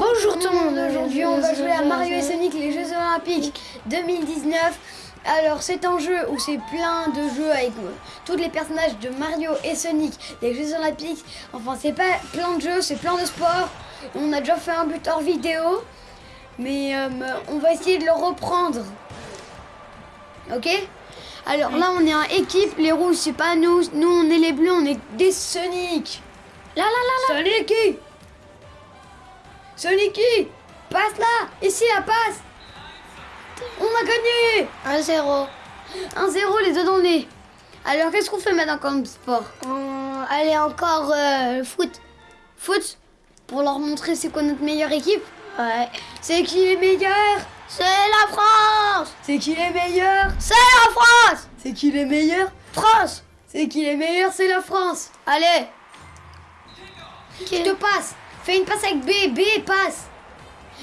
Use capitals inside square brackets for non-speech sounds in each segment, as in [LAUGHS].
Bonjour tout le monde, Aujourd'hui, on va jouer à Mario et Sonic les Jeux Olympiques 2019. Alors, c'est un jeu où c'est plein de jeux avec euh, tous les personnages de Mario et Sonic, les Jeux Olympiques. Enfin, c'est pas plein de jeux, c'est plein de sports. On a déjà fait un but hors vidéo, mais euh, on va essayer de le reprendre. Ok? Alors là, on est en équipe. Les rouges, c'est pas nous. Nous, on est les bleus, on est des Sonic. Là, là, là, là. Sonic Sonic Passe là Ici, la passe. On a gagné. 1-0. 1-0, les deux dans le nez. Alors, qu'est-ce qu'on fait maintenant comme sport? Euh, allez, encore euh, foot. Foot? Pour leur montrer c'est quoi notre meilleure équipe? Ouais. C'est qui les meilleurs C'est la France. C'est qui les meilleurs C'est la France. C'est qui les meilleurs France. C'est qui les meilleurs C'est la France. Allez. Je te passe Fais une passe avec B, B passe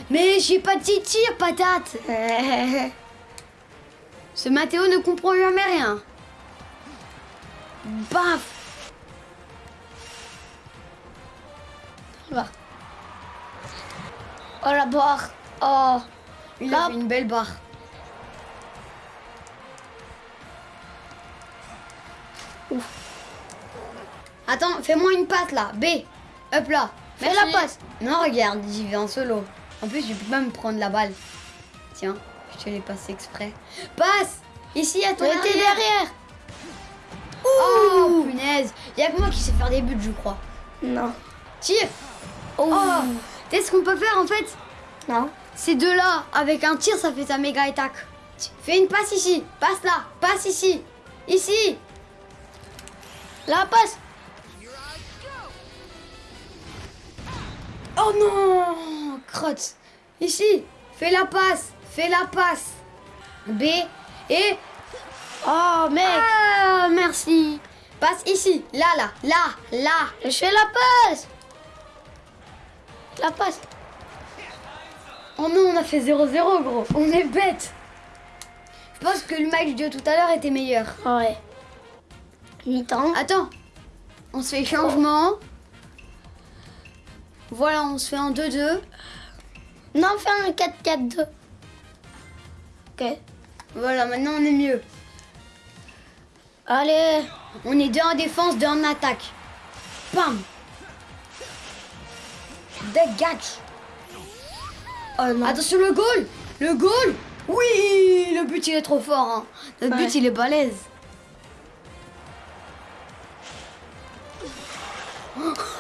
Mais j'ai pas dit tir, patate [LAUGHS] Ce Mathéo ne comprend jamais rien. Baf. Oh la barre Oh Il a une belle barre. Ouf. Attends, fais-moi une passe là. B. Hop là. Fais Merci. la passe. Non, regarde, j'y vais en solo. En plus, je peux pas me prendre la balle. Tiens, je te l'ai passé exprès. Passe Ici, à ton Mais t'es arrière. derrière Oh, punaise. Il y a que moi qui sais faire des buts, je crois. Non. Tire Oh, Oh Tu sais ce qu'on peut faire en fait? Non. Ces deux-là, avec un tir, ça fait ta méga attaque. Fais une passe ici. Passe là. Passe ici. Ici. La passe Oh non Crotte. Ici. Fais la passe. Fais la passe. B. Et... Oh mec Ah, merci. Passe ici. Là, là. Là. Là. Je fais la passe La passe Oh non, on a fait 0-0, gros. On est bête. Je pense que le match de tout à l'heure était meilleur. Ouais. Mi-temps. Attends. On se fait changement. Voilà, on se fait un 2-2. Non, fais un 4-4-2. Ok. Voilà, maintenant on est mieux. Allez On est deux en défense, deux en attaque. Bam Dégage Oh non. Attention le goal Le goal Oui Le but il est trop fort. hein. Ouais. but il est balèze. [LAUGHS]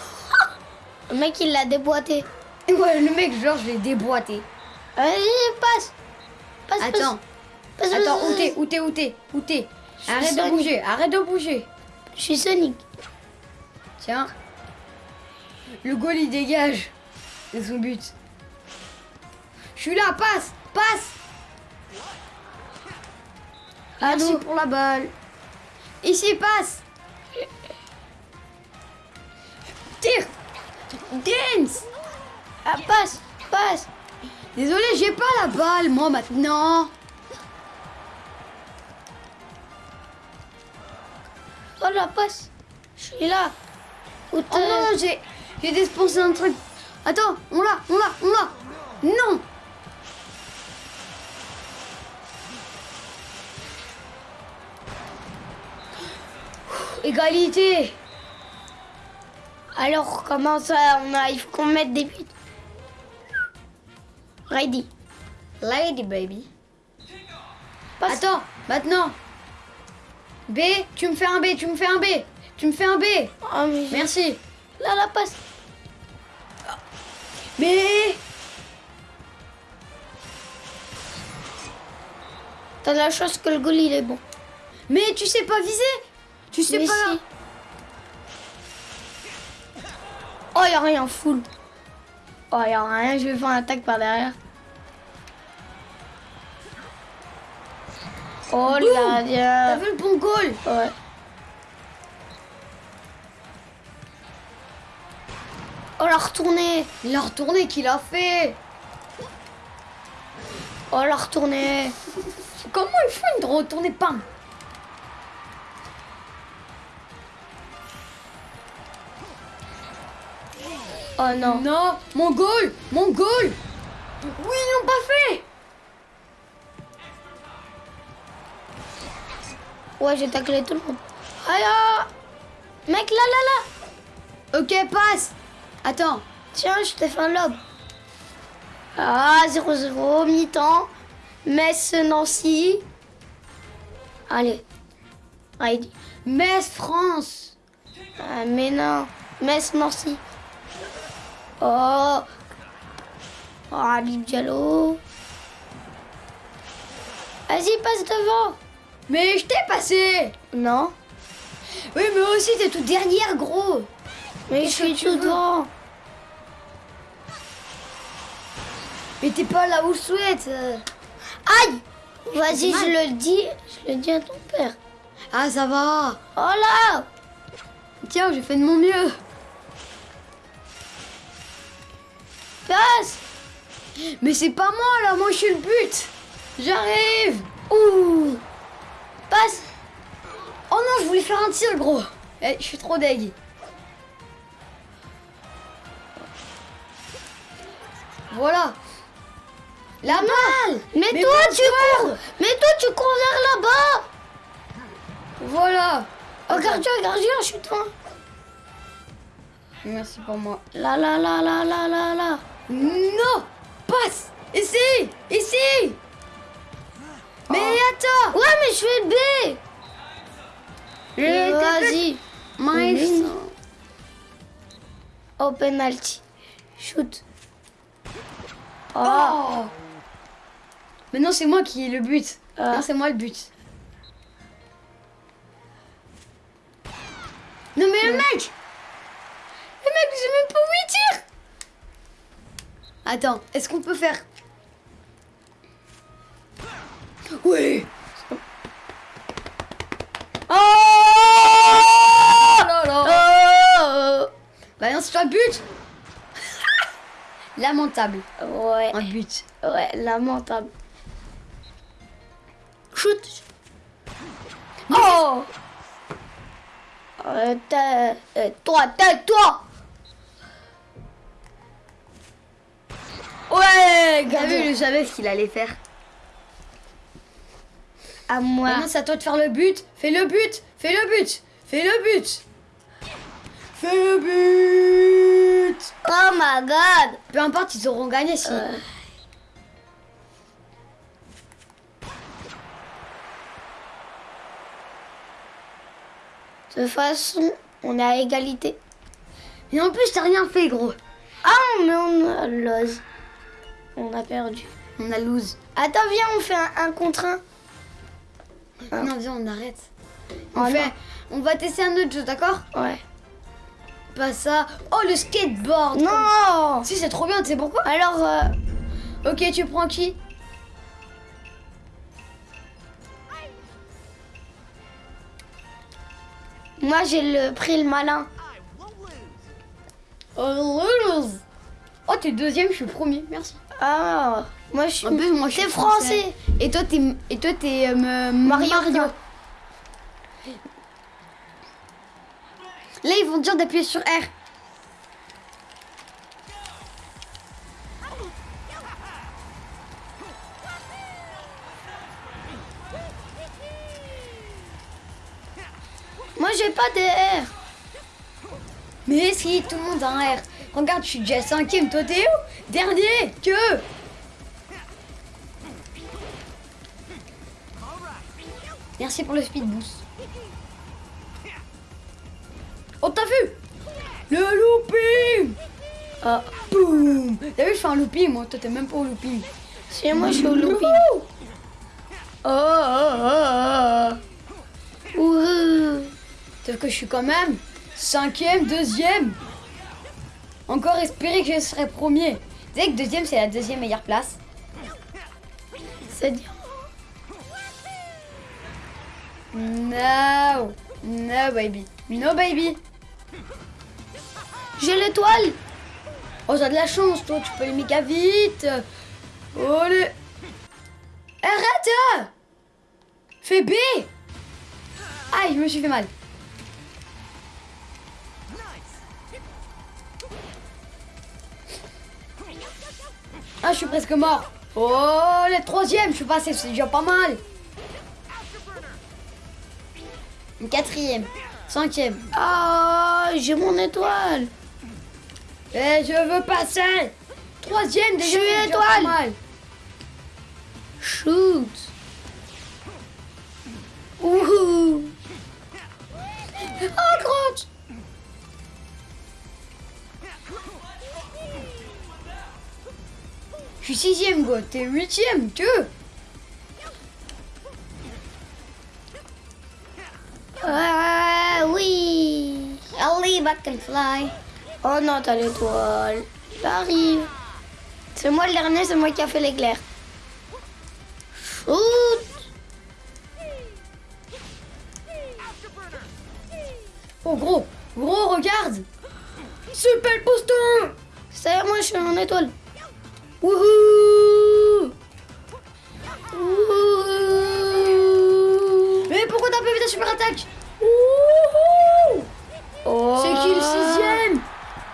Le mec, il l'a déboîté. Ouais, le mec, genre, je l'ai déboîté. Vas-y, passe Passe, Attends, passe. passe, attends, où t'es. Où t'es Où t'es Où t'es? Arrête de bouger, arrête de bouger. Je suis Sonic. Tiens. Le goal il dégage. C'est son but. Je suis là, passe Passe Merci Allô pour la balle. Ici, passe Tire Dance Ah, passe Passe Désolé, j'ai pas la balle, moi, maintenant. Oh, la passe Je suis là Oh t'es non, j'ai j'ai dépensé un truc. Attends, on l'a, on l'a, on l'a. Non Égalité Alors, comment ça on a... Il faut qu'on mette des buts. Ready. Lady baby. Passe. Attends, maintenant. B, tu me fais un B, tu me fais un B. Tu me fais un B. Oh, mais... Merci. Là, la passe. Mais... T'as de la chance que le goal, il est bon. Mais tu sais pas viser Tu sais Mais pas... si. Oh, y a rien, full. Oh, y a rien, je vais faire un attaque par derrière. Oh, le Boum. T'as gardien. vu le bon goal Ouais. Oh, la retournée. Il a retourné qu'il a fait. Oh, la retournée. Comment il fait une retournée Pam Oh non. Non, mon goal Mon goal Oui, ils l'ont pas fait Ouais, j'ai taclé tout le monde. Aïe ah. Mec, là, là, là Ok, passe Attends. Tiens, je t'ai fait un lob. Ah, 0-0, mi-temps. Metz, Nancy. Allez. Allez. Metz, France Ah, mais non. Metz, Nancy. Oh. Oh, Habib Diallo. Vas-y, passe devant. Mais je t'ai passé Non. Oui, mais aussi, t'es toute dernière, gros Mais je suis tout devant. Mais t'es pas là où je souhaite Aïe Vas-y, je le dis. Je le dis à ton père. Ah, ça va Oh là Tiens, j'ai fait de mon mieux Passe Mais c'est pas moi, là Moi, je suis le but J'arrive Ouh Passe Oh non, je voulais faire un tir, gros Eh, je suis trop deg. Voilà. La balle Mais, Mais toi, tu cours Mais toi, tu cours vers là-bas Voilà. Oh, Regarde, regarde, je suis toi. Merci pour moi. Là, là, là, là, là, là, là. Non Passe Ici Ici Mais attends Ouais, mais je fais le B Je Vas-y. Oh, penalty. Shoot. Oh. Oh Mais non, c'est moi qui ai le but. Ah. Non, c'est moi le but. Non, mais le mec Le mec, j'ai même pas où il tire Attends, est-ce qu'on peut faire... Oui. Oh là là Oh Bah non, c'est toi but. [LAUGHS] Lamentable. Ouais, Un but. ouais, lamentable. Shoot. Oh! Euh, euh, Toi, Ouais, T'as vu, je savais ce qu'il allait faire. À moi. Maintenant, c'est à toi de faire le but. Fais le but. Fais le but. Fais le but. Fais le but. Oh my god Peu importe, ils auront gagné si. Euh. De toute façon, on est à égalité. Et en plus, t'as rien fait, gros. Ah, mais on a l'ose. On a perdu. On a lose. Attends, viens, on fait un, un contre un. Ah. Non, viens, on arrête. On, Oh, fait, on va tester un autre jeu, d'accord? Ouais. Pas ça. Oh, le skateboard. Non Si, c'est trop bien, tu sais pourquoi? Alors, euh, Ok, tu prends qui? Moi j'ai le pris le malin. Oh, lose. Oh, t'es deuxième, je suis premier. Merci. Ah, moi je suis. En plus, moi, je suis français. Et toi, t'es, et toi, t'es euh, me- Mario. Mario. Là, ils vont dire d'appuyer sur R. Moi j'ai pas de R. Mais si, tout le monde a un R. Regarde, je suis déjà cinquième. Toi, t'es où? Dernier Que Merci pour le speed boost. Oh, t'as vu? Le looping Ah, Boum T'as vu, je fais un looping, moi. Toi, t'es même pas au looping. si moi je suis au looping. Oh, oh, oh, oh. Ouh. Sauf que je suis quand même cinquième, deuxième. Encore espérer que je serai premier. Tu sais que deuxième, c'est la deuxième meilleure place. C'est dur. No. No, baby. No, baby. J'ai l'étoile. Oh, t'as de la chance, toi. Tu peux aller méga vite. Allez. Arrête Fais B Aïe, je me suis fait mal. Ah, je suis presque mort. Oh, le troisième, je suis passé, c'est déjà pas mal. Une quatrième, cinquième. Ah, j'ai mon étoile. Et je veux passer. Troisième, déjà, Je déjà étoile. pas mal. Shoot. Ouhou. Oh, crotte Je suis sixième, go. T'es huitième, tu veux Ah, oui. Allez, back can fly. Oh non, t'as l'étoile. J'arrive. C'est moi le dernier, c'est moi qui a fait l'éclair. Shoot. Oh, gros. Gros, regarde. Super poster Ça y est, moi je suis en étoile. Wouhou. Wouhou. Mais pourquoi t'as pas vu ta super attaque Wouhou Oh. C'est qui le sixième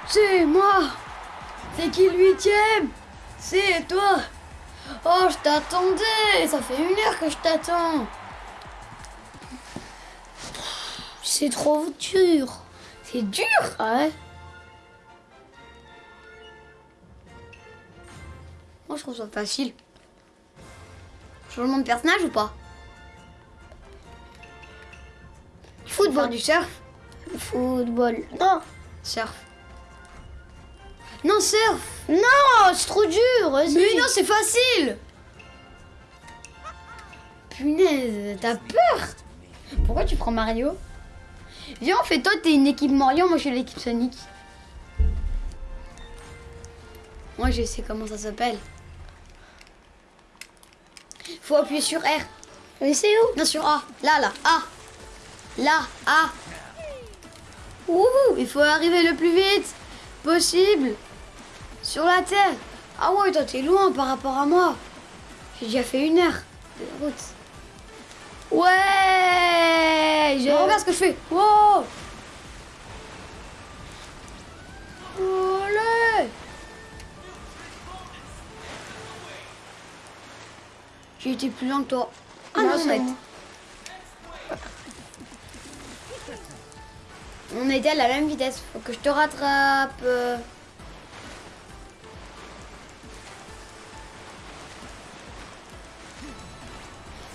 C'est moi C'est qui le huitième C'est toi Oh, je t'attendais Ça fait une heure que je t'attends C'est trop dur. C'est dur? Ouais? Moi, je trouve ça facile. Changement de personnage ou pas? Football du surf? Football. Non. Surf. Non, surf Non, c'est trop dur. Mais non, c'est facile Punaise, t'as peur Pourquoi tu prends Mario? Viens, on fait toi, t'es une équipe Mario, moi je suis l'équipe Sonic. Moi je sais comment ça s'appelle. Faut appuyer sur R. Mais c'est où? Non, sur A. Là, là, A. Là, A. Ouh, il faut arriver le plus vite possible sur la terre. Ah ouais, toi t'es loin par rapport à moi. J'ai déjà fait une heure de route. Ouais. Je... regarde ce que je fais. Wow. Olé. J'ai été plus loin que toi. Ah non, Non. On était à la même vitesse. Faut que je te rattrape. euh.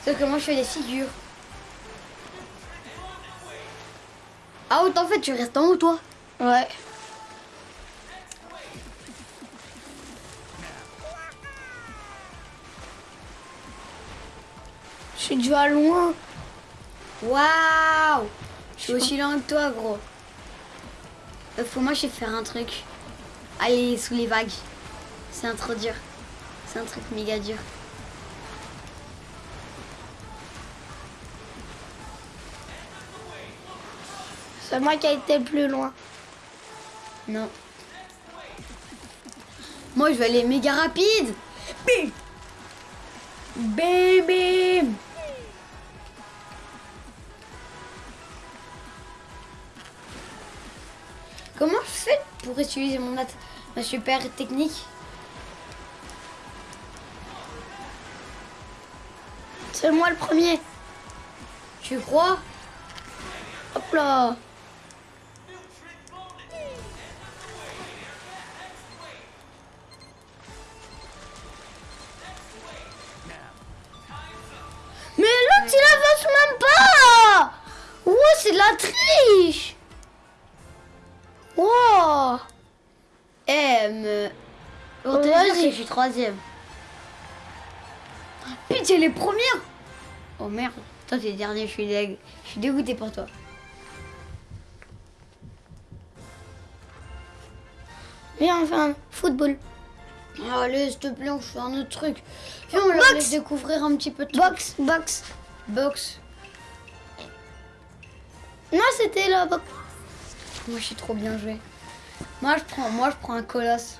Sauf que moi je fais des figures. Ah ouais, en fait tu restes en haut toi. Ouais. Suis déjà loin. Waouh Je suis aussi loin que toi gros. Euh, Faut moi je sais faire un truc. Aller sous les vagues. C'est un trop dur. C'est un truc méga dur. C'est moi qui a été le plus loin. Non. Moi, je vais aller méga rapide. Bim Bim bim pour utiliser mon ma super technique. C'est moi le premier. Tu crois? Hop là. Mais l'autre, il avance même pas. Ouais, c'est de la triche Wow Eh, me... Pour te Oh, dire vas-y. que je suis troisième. Putain, les premières Oh merde. Toi, t'es dernier, je suis, dég... je suis dégoûté pour toi. Viens, enfin, football. Allez, s'il te plaît, on fait un autre truc. Viens, on leur laisse découvrir un petit peu de. Box, box. Box. Non, c'était la box. Moi, je suis trop bien joué. Moi, je prends, moi, je prends un colosse.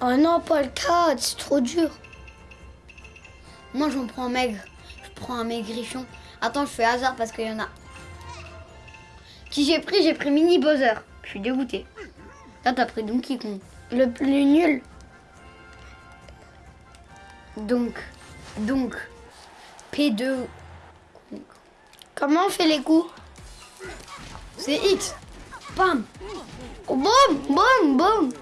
Oh non, pas le 4, c'est trop dur. Moi, j'en prends un maigre. Je prends un maigrichon. Attends, je fais hasard parce qu'il y en a. Qui j'ai pris? J'ai pris Mini Bowser. Je suis dégoûté. Là, t'as pris Donkey Kong. Le plus nul. Donc, donc, P2, Comment on fait les coups? C'est X. Bam. Boum, boum, boum.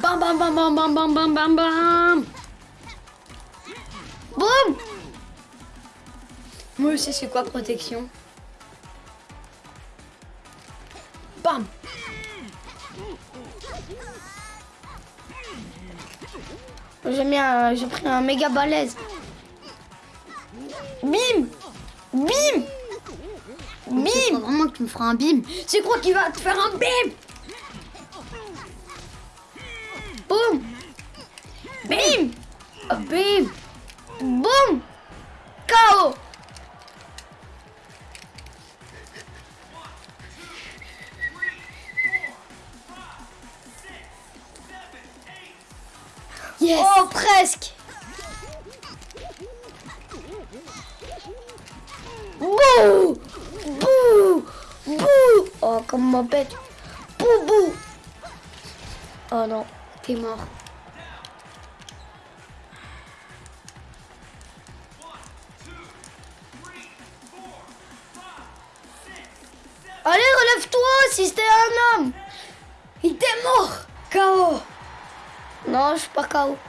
Bam, bam, bam, bam, bam, bam, bam, bam, bam. Boum. Moi aussi, c'est quoi protection? Bam. J'ai mis j'ai pris un méga balèze. Bim. Bim. Bim. Vraiment tu me feras un bim. C'est quoi qui va te faire un bim?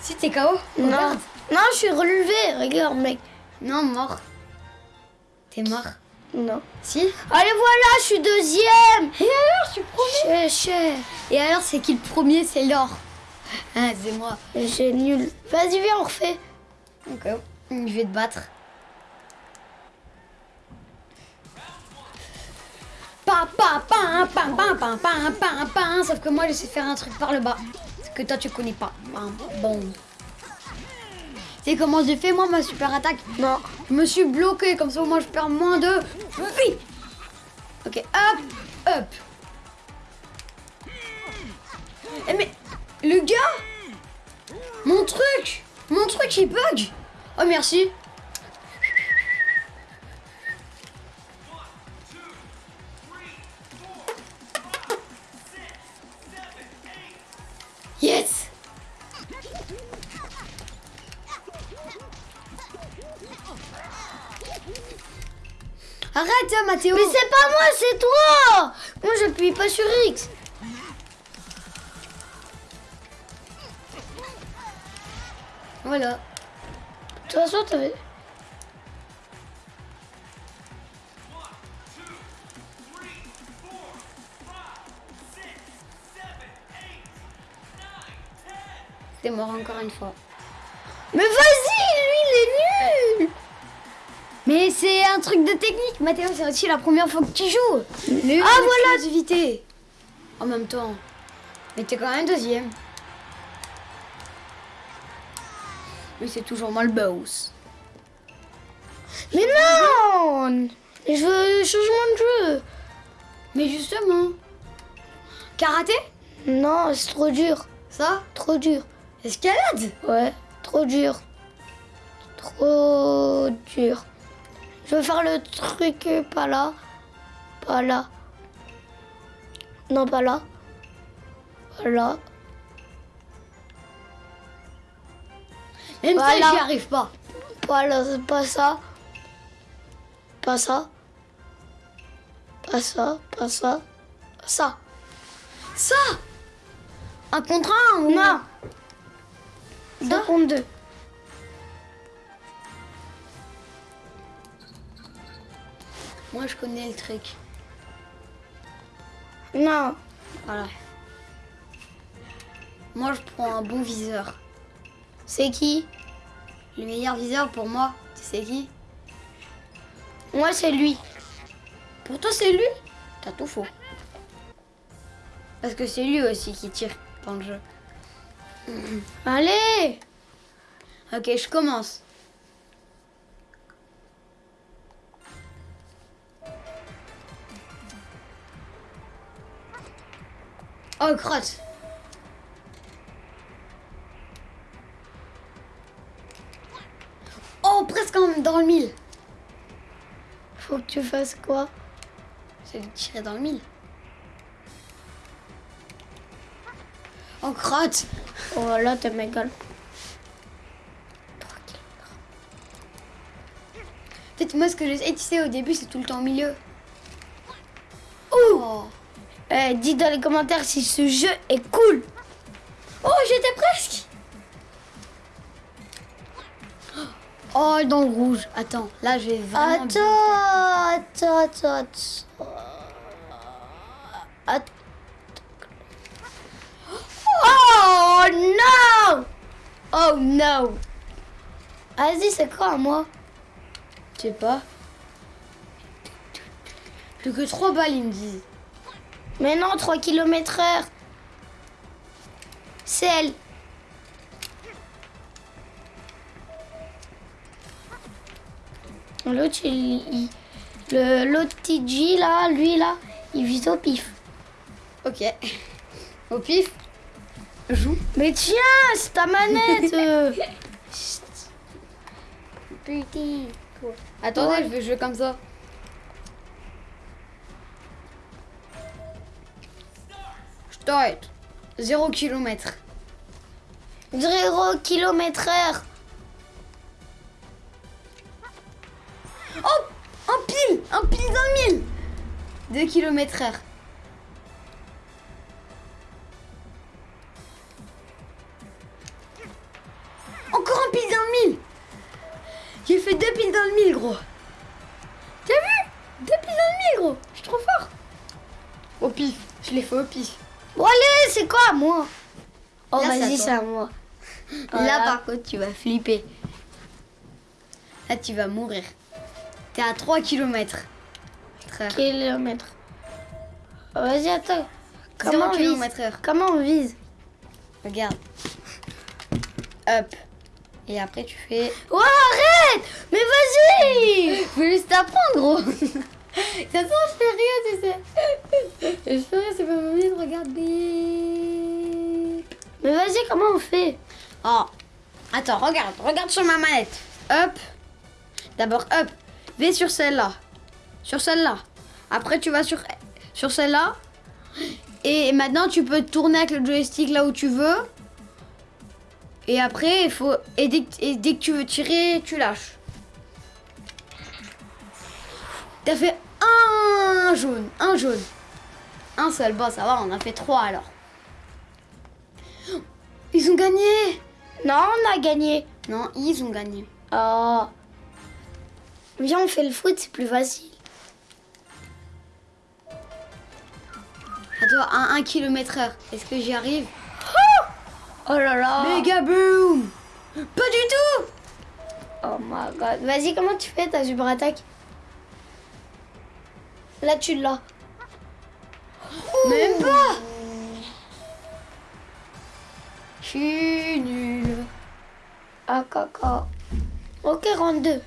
Si t'es KO Non. Je suis relevé, regarde mec. Non, mort. T'es mort Non. Si Allez voilà, je suis deuxième Et alors, je suis premier. Et alors, c'est qui le premier C'est l'or. C'est moi. J'ai nul. Vas-y, viens, on refait. Ok. Je vais te battre. Sauf que moi, je sais faire un truc par le bas. Que toi, tu connais pas. Bam, Bon. Sais comment j'ai fait, moi, ma super attaque Non. Je me suis bloqué, comme ça, moi, je perds moins de vie. Ok, hop, hop. Eh, mais, le gars Mon truc Mon truc, il bug Oh, merci. Yes Arrête, hein, Mathéo Mais c'est pas moi, c'est toi. Moi, j'appuie pas sur X. Voilà. De toute façon, t'avais. Mort encore une fois. Mais vas-y, lui, il est nul. Mais c'est un truc de technique, Mathéo, c'est aussi la première fois que tu joues. Le Ah, voilà. l'exclusivité. En même temps. Mais t'es quand même deuxième. Mais c'est toujours moi le boss. Mais non. Je veux changement de jeu. Mais justement. Karaté? Non, c'est trop dur. Ça? Trop dur. Escalade? Ouais, trop dur. Trop dur. Je veux faire le truc euh, pas là. Pas là. Non, pas là. Pas là. Même voilà. ça, j'y arrive pas. Pas là, pas ça. Pas ça. Pas ça, pas ça. Ça. Ça Un contre un, non? 2 contre 2. Moi, je connais le truc. Non. Voilà. Moi, je prends un bon viseur. C'est qui? Le meilleur viseur pour moi, tu sais qui? Moi, c'est lui. Pour toi, c'est lui? T'as tout faux. Parce que c'est lui aussi qui tire dans le jeu. Allez Ok, je commence. Oh, crotte Oh, presque en- dans le mille. Faut que tu fasses quoi? De tirer dans le mille. Oh, crotte Oh là, t'es mégal. Peut-être moi, ce que j'essaie, tu sais, au début, c'est tout le temps au milieu. Oh, Eh, dis dans les commentaires si ce jeu est cool. oh j'étais presque Oh, dans le rouge. Attends, là, je vais vraiment... Attends, attends, attends, attends. Oh non Oh no Vas-y, c'est quoi moi? Je sais pas. Plus que 3 balles, ils me disent. Mais non, 3 km heure. C'est elle. L'autre, il, l'autre TG là, lui là, il vise au pif. Ok. Au pif? Joue. Mais tiens, c'est ta manette. [LAUGHS] Petit. Attendez, Ouais. je vais jouer comme ça. Start. 0 km. 0 km heure. Oh Un pile Un pile dans le mille 2 km heure. J'ai fait deux piles dans le mille, gros. T'as vu? Deux piles dans le mille, gros. Je suis trop fort. Au pif. Je l'ai fait au pif. Bon allez, c'est quoi moi? Oh vas-y, c'est à moi. [LAUGHS] Là, par contre, tu vas flipper. Là, tu vas mourir. T'es à 3 km. Kilomètre. Vas-y, attends. 0 Comment on vise km heure. Comment on vise Regarde. Up. Et après, tu fais. Oh arrête Mais vas-y Faut juste apprendre, gros. [LAUGHS] Ça sent, je fais rien, tu sais. Je fais rien, c'est pas mon de regarder. Mais vas-y, comment on fait? Oh. Attends, regarde, regarde sur ma manette. Up. D'abord up. V sur celle-là. Sur celle-là. Après tu vas sur, sur celle-là. Et maintenant tu peux tourner avec le joystick là où tu veux. Et après il faut. Et dès, que- et dès que tu veux tirer, tu lâches. T'as fait un jaune. Un jaune. Un seul. Bon ça va, on a fait trois alors. Ils ont gagné Non, on a gagné. Non, ils ont gagné. Oh. Viens, on fait le foot, c'est plus facile. Attends, à 1 km heure. Est-ce que j'y arrive? Oh là là Méga boom Pas du tout Oh my god. Vas-y, comment tu fais ta super attaque? Là, tu l'as. Même pas Je suis nulle. Ah, caca. Ok, rentre deux.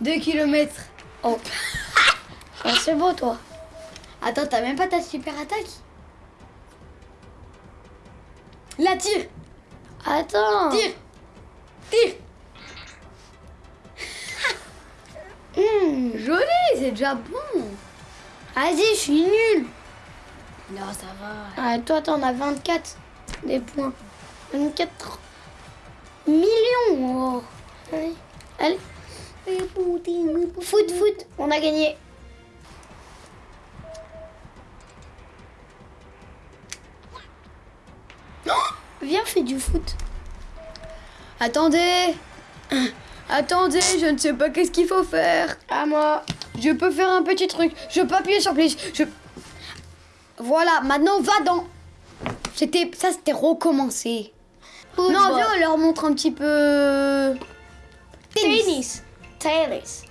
2 km. Oh. [LAUGHS] Ah, c'est beau, toi. Attends, t'as même pas ta super attaque? Là, tire Attends. Tire Tire [LAUGHS] Hmm. Joli, c'est déjà bon Vas-y, je suis nulle. Non, ça va. Ah, toi, t'en as 24 des points. 24 millions. Oh. Allez. Allez. Foot, foot. On a gagné. Viens, fais du foot. Attendez Attendez, je ne sais pas qu'est-ce qu'il faut faire. À moi. Je peux faire un petit truc. Je peux appuyer sur plus. Je... Voilà, maintenant va dans. C'était ça, c'était recommencé. Non, viens, on leur montre un petit peu. Tennis. Tennis.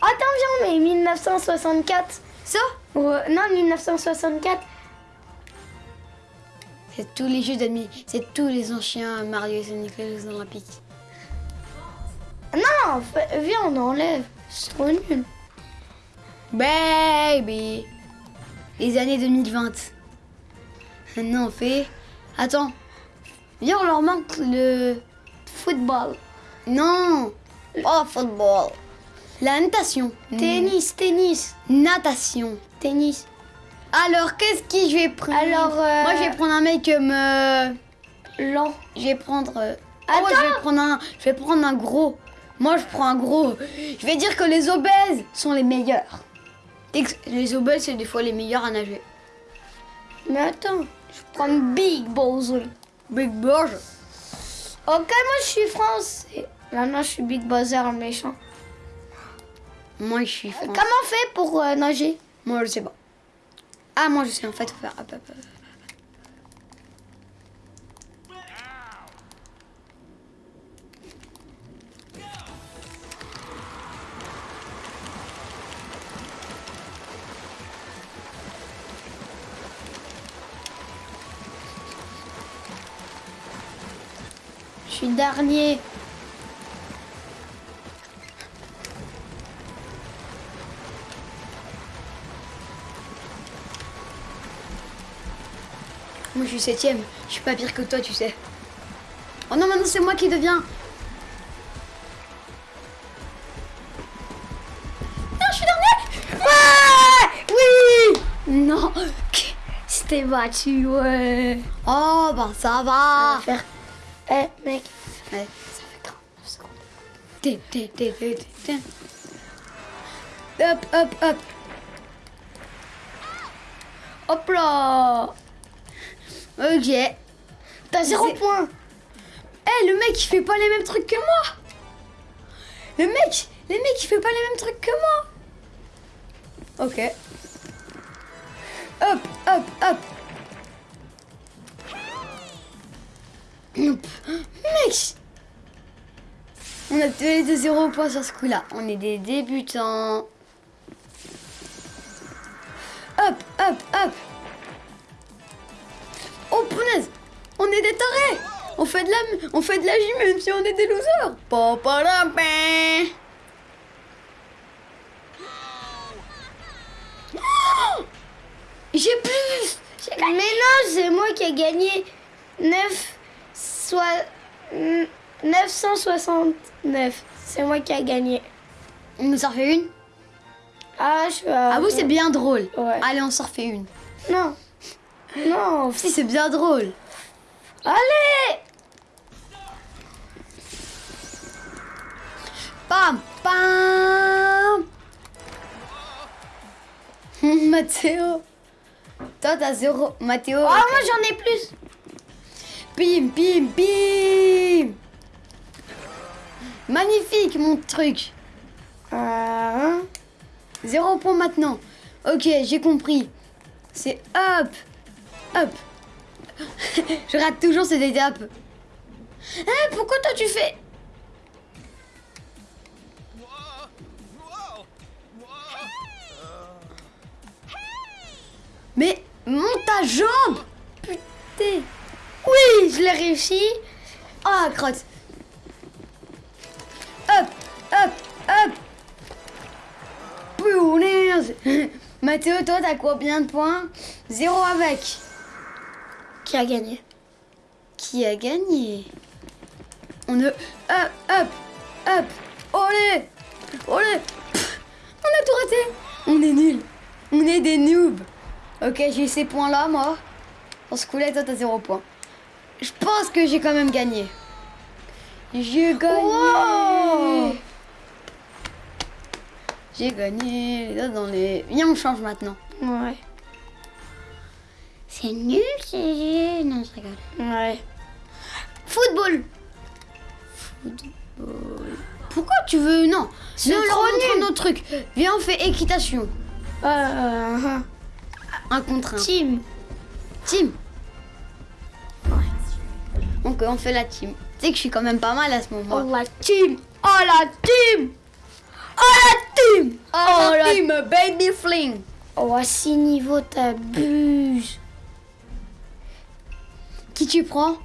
Attends, viens, mais 1964. Ça? Ouais, non, 1964. C'est tous les jeux d'ennemis. C'est tous les anciens Mario et Sonic les Jeux Olympiques. Non, viens, on enlève. C'est trop nul. Baby Les années 2020. Maintenant on fait. Attends. Viens, on leur manque le. Football. Non Oh, football La natation. Tennis, tennis, Natation. tennis. Alors, qu'est-ce qui je vais prendre Alors, euh, Moi, je vais prendre un mec euh, Lent. Je vais prendre... euh, ah ouais, je vais prendre un... Je vais prendre un gros. Moi, je prends un gros. Je vais dire que les obèses sont les meilleurs. Les obèses, c'est des fois les meilleurs à nager. Mais attends, je prends Big Bowser. Big Burge. Ok, moi je suis français. Maintenant je suis Big Bowser le méchant. Moi, je suis français. Comment on fait pour euh, nager? Moi, je sais pas. Ah, moi, je sais en fait faire. Hop. Je suis dernier. Moi, je suis septième. Je suis pas pire que toi, tu sais. Oh non, maintenant, c'est moi qui deviens. Non, je suis dernier. Ouais Oui Non C'était battu, ouais. Oh, bah, ça va. Faire. Eh, mec. Ouais, ça fait 49 secondes. Té, té, té. Hop, hop, hop. Hop là Ok. T'as zéro point. Eh, le mec, il fait pas les mêmes trucs que moi. Le mec, les mecs, il fait pas les mêmes trucs que moi. Ok. Hop, hop, hop. Mec On a tous les deux zéro point sur ce coup-là. On est des débutants. Hop, hop, hop. Oh punaise On est des tarés On fait de la, on fait de la gym même si on est des losers. Oh J'ai plus Mais non, c'est moi qui ai gagné 9, soit, 969. C'est moi qui ai gagné. On nous en refait une? Ah, je suis à... Ah vous c'est bien drôle Ouais. Allez on s'en refait une Non. Non. Si c'est bien drôle Allez Pam Pam [LAUGHS] Mathéo Toi t'as zéro Mathéo Ah, moi j'en ai plus. Pim, pim, pim Magnifique mon truc Ah, Zéro point maintenant. Ok, j'ai compris. C'est hop Hop. Je rate toujours cette étape. Eh, pourquoi toi tu fais? Mais monte ta jambe! Putain. Oui, je l'ai réussi. Ah, crotte. Hop Hop Hop. Punaise [LAUGHS] Mathéo, toi, t'as combien de points? Zéro avec. Qui a gagné? Qui a gagné? On ne... Hop Hop Hop Olé Olé Pff, On a tout raté On est nuls On est des noobs Ok, j'ai ces points-là, moi. Dans ce coup-là, toi, t'as zéro point. Je pense que j'ai quand même gagné. J'ai gagné Wow J'ai gagné les autres dans les... Viens, on change maintenant. Ouais. C'est nul, c'est... Non, je rigole. Ouais. Football. Pourquoi tu veux... Non, C'est trop nul. un autre truc. Viens, on fait équitation. Euh, Un contre un. team. Team. Donc on fait la team. Tu sais que je suis quand même pas mal à ce moment. Oh la team. Oh la team. Oh la team. Oh, la team, baby fling. Oh, à 6 niveaux, t'abuses. Qui tu prends?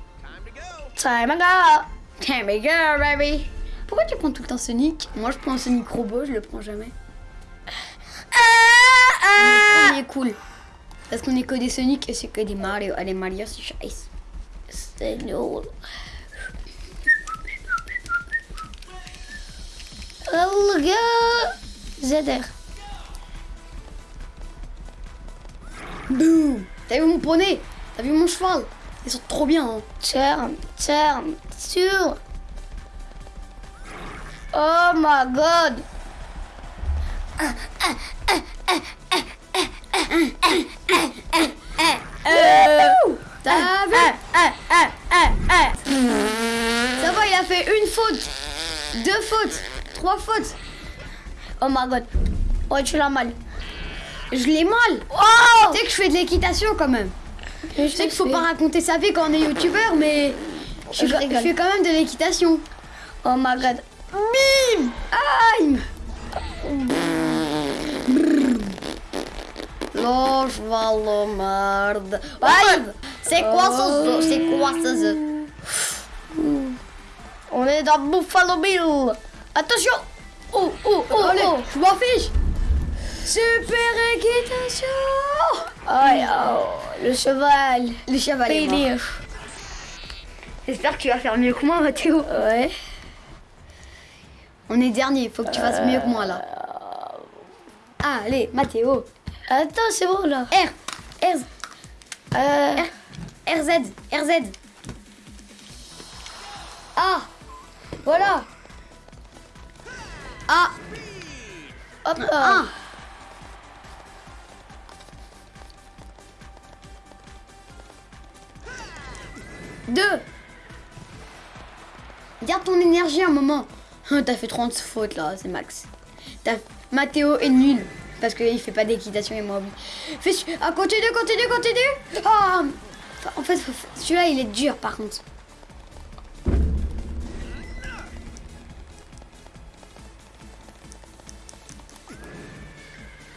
Time go. Time to go, baby. Pourquoi tu prends tout le temps Sonic? Moi, je prends un Sonic robot, je le prends jamais. Ah, On est cool. Parce qu'on est que des Sonic et c'est que des Mario. Allez, Mario, c'est scheiße. C'est nul. Oh, le gars. ZR. Boum T'as vu mon poney? T'as vu mon cheval? Ils sont trop bien. Hein. Turn, turn, sur. Oh my god. Vu Ça va, il a fait une faute, deux fautes, trois fautes. Oh my god. Oh, tu l'as mal. Je l'ai mal. Oh Tu sais que je fais de l'équitation quand même. Je sais qu'il faut pas raconter sa vie quand on est youtubeur, mais je, Je fais quand même de l'équitation. Oh my god. Bim Aïe de merde. Aïe C'est quoi ce C'est quoi ce On est dans Buffalo Bill. Attention. Oh, oh, oh, Allez, oh. je m'en fiche Super équitation Aïe, oh, le cheval. Le cheval est mort. J'espère que tu vas faire mieux que moi, Mathéo. Ouais. On est dernier, faut que tu fasses mieux que moi là. Allez, Mathéo. Attends, c'est bon là. R, R, Euh, RZ, RZ. Ah, voilà. Ah, hop là. un. Deux. Garde ton énergie un moment. Hein, T'as fait 30 fautes là, c'est max. Mathéo est nul. Parce qu'il fait pas d'équitation et moi. Fais ah, continue, continue, continue. Ah, en fait, celui-là il est dur par contre.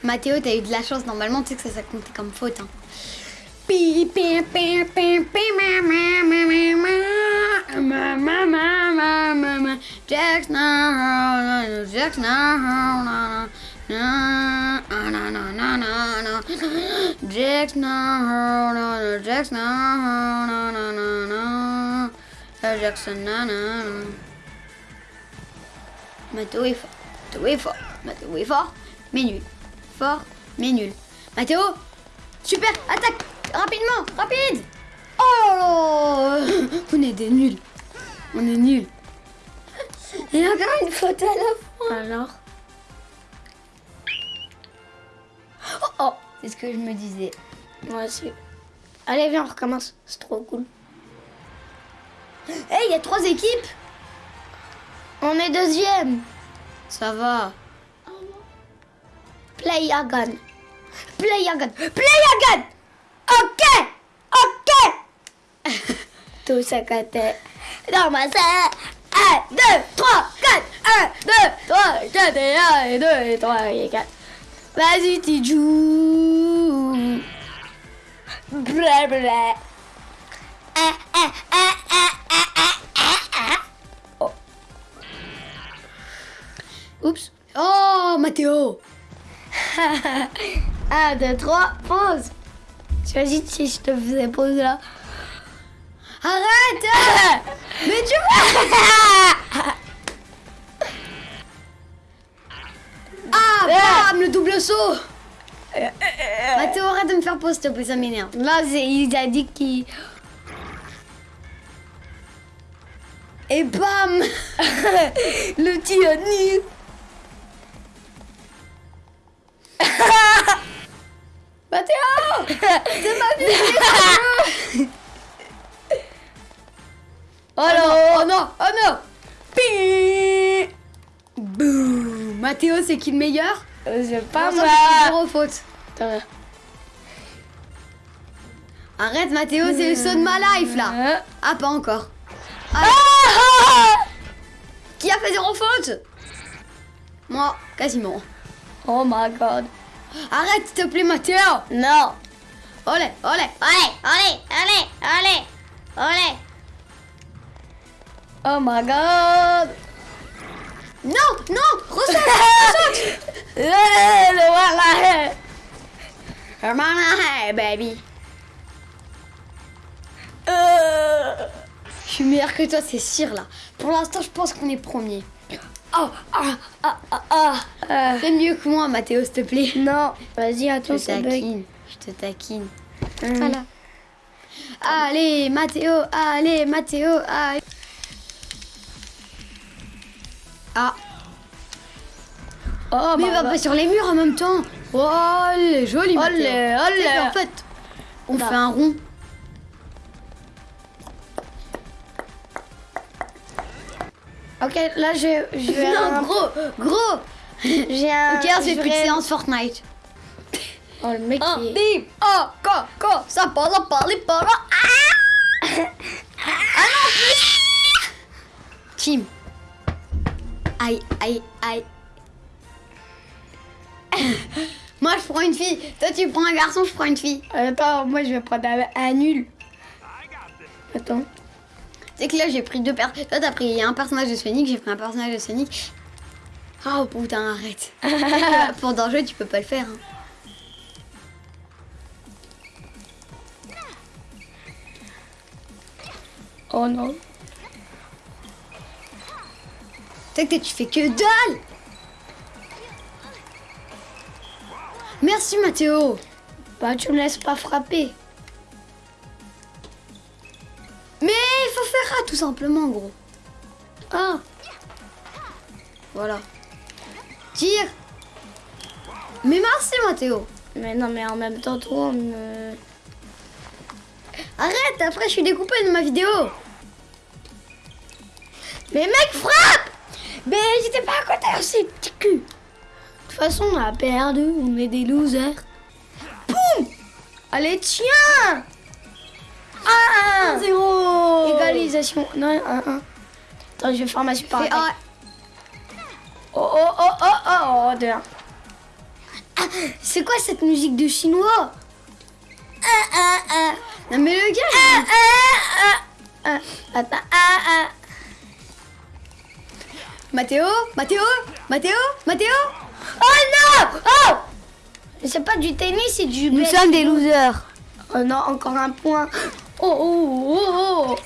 Mathéo, t'as eu de la chance. Normalement, tu sais que ça, ça comptait comme faute. Hein. Jackson. Mathéo est fort. Mathéo est fort, mais nul. Fort, mais nul. Mathéo, super, attaque Rapidement, rapide Oh là là [LAUGHS] On est des nuls. On est nuls. Il y a encore une faute à la fin. Alors. Oh, oh, c'est ce que je me disais. Moi aussi. Allez, viens, on recommence. C'est trop cool. Hé, il y a trois équipes On est deuxième. Ça va. Play again. Play again. Play again. Ok. Ok. [LAUGHS] Tout ça côté. Dans ma salle. 1, 2, 3, 4. 1, 2, 3, 4 et 1 et 2 et 3 et 4. Vas-y, tu joues. Bla bla. Ah, ah, ah, ah, ah, ah, ah, ah. Oh. Oups. Oh, Mathéo 1, 2, 3, pause. T'imagines si je te faisais pause là Arrête [LAUGHS] Mais tu vois Ah, bam, le double saut Mathéo, arrête de me faire pause, s'il te plaît, ça m'énerve. Là, c'est- il a dit qu'il. Et bam [LAUGHS] Le petit Annie. [LAUGHS] Mathéo [LAUGHS] C'est ma vie Oh non Oh non Oh non Pi Boum Mathéo, c'est qui le meilleur Euh, C'est pas moi. zéro faute. Arrête Mathéo, c'est le saut de ma life là Euh. Ah, pas encore. Ah, [LAUGHS] Qui a fait zéro faute? Moi, quasiment. Oh my god. Arrête, s'il te plaît, Mathéo Non. Olé, olé Allez, allez, allez, allez, allez. Oh my god. Non, non Ressaute, [LAUGHS] ressaute le voilà. Hermana, hey, baby Euh. Je suis meilleur que toi, c'est sûr là. Pour l'instant, je pense qu'on est premier. Oh, ah, ah, ah, ah. Euh, Fais mieux que moi, Mathéo, s'il te plaît. non, vas-y, Je attends, ça bug. taquine, je Je te taquine. Hum. Voilà. Allez, Mathéo, allez, Mathéo, allez. Ah, Oh, mais bah, il va bah. pas sur les murs en même temps. Oh, elle est jolie, Mathéo. Olé, olé. Tu sais qu'en fait, on Bah. fait un rond. Ok, là, je, je vais... Non, un- gros, gros. J'ai un... Ok, plus de vais- séance Fortnite. Oh, le mec, Un, est- bim, oh, co, co, ça parle, ça parle, parle. Ah Ah non, plus Tim. Aïe, aïe, aïe. Moi, je prends une fille. Toi, tu prends un garçon, je prends une fille. Attends, moi, je vais prendre un, un nul. Attends. C'est que là, j'ai pris deux personnes. Toi, t'as pris un personnage de Sonic, j'ai pris un personnage de Sonic. Oh putain, arrête. [LAUGHS] Pour danger, tu peux pas le faire. hein. Oh non. Que tu fais que dalle Merci Mathéo Bah, tu me laisses pas frapper. Tout simplement gros. Ah, Voilà. Tire. Mais merci Mathéo. Mais non, mais en même temps, toi, on me... Arrête, après je suis découpé de ma vidéo. Mais mec, frappe. Mais j'étais pas à côté aussi, petit cul. De toute façon, on a perdu, on est des losers. Boum Allez, tiens. 1 Zéro Égalisation. Non, 1 1 Attends, je vais faire ma super attaque. Oh, oh, oh, oh, oh, oh, de un. Ah, c'est quoi cette musique de chinois? Ah, ah, ah. Non mais le gars Ah, ah, ah, ah. Attends, ah, ah. Mathéo Mathéo Mathéo Mathéo Oh non Oh C'est pas du tennis, c'est du... Nous sommes des losers Oh non, encore un point. Oh, oh, oh,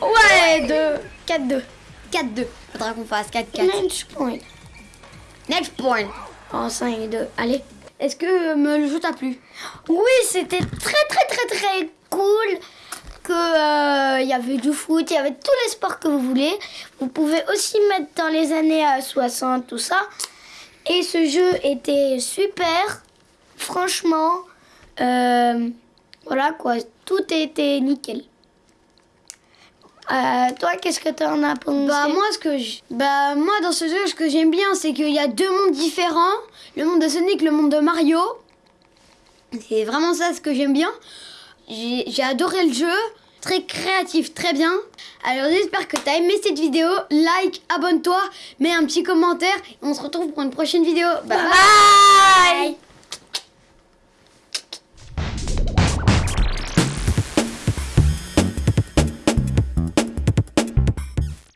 oh. Ouais, 2, 4-2. 4-2 Faudra qu'on fasse 4-4 Match point. Next point Oh, 5-2. Allez. Est-ce que euh, me le jeu t'a plu? Oui, c'était très, très, très, très cool. Que euh, il y avait du foot, il y avait tous les sports que vous voulez. Vous pouvez aussi mettre dans les années euh, 60, tout ça. Et ce jeu était super. Franchement, euh, voilà quoi, tout était nickel. Euh, toi, qu'est-ce que tu en as pensé? Bah moi ce que je... bah moi dans ce jeu ce que j'aime bien c'est qu'il y a deux mondes différents, le monde de Sonic, le monde de Mario. C'est vraiment ça ce que j'aime bien. J'ai adoré le jeu, très créatif, très bien. Alors j'espère que t'as aimé cette vidéo, like, abonne-toi, mets un petit commentaire et on se retrouve pour une prochaine vidéo. Bye. Bye